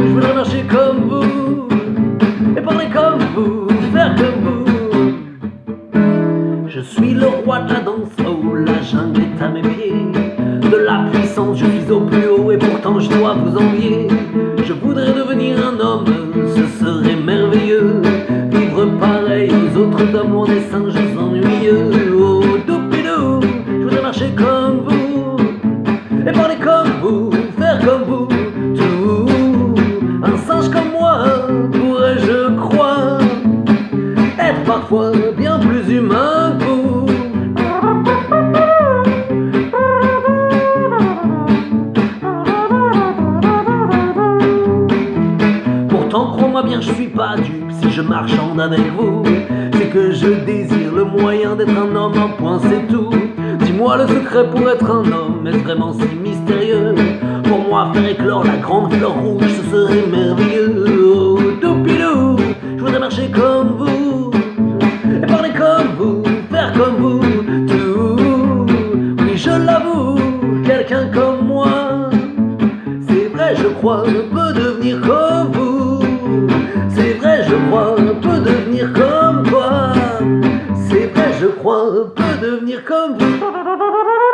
Je voudrais marcher comme vous et parler comme vous, faire comme vous. Je suis le roi de la danse, oh la jungle est à mes pieds. De la puissance, je suis au plus loin des singes ennuyeux. Oh doupidou, je voudrais marcher comme vous et parler comme vous, faire comme vous. Tout un singe comme moi pourrait, je crois, être parfois bien plus humain que vous. Pourtant, crois-moi bien, je suis pas dupe si je marchande avec vous. C'est que je désire le moyen d'être un homme, un point, c'est tout. Dis-moi le secret pour être un homme, est-ce vraiment si mystérieux Pour moi, faire éclore la grande fleur rouge, ce serait merveilleux. Oh, doupidou, je voudrais marcher comme vous, et parler comme vous, faire comme vous, tout. Oui, je l'avoue, quelqu'un comme moi, c'est vrai, je crois, peut devenir comme vous. Je crois, peut devenir comme vous.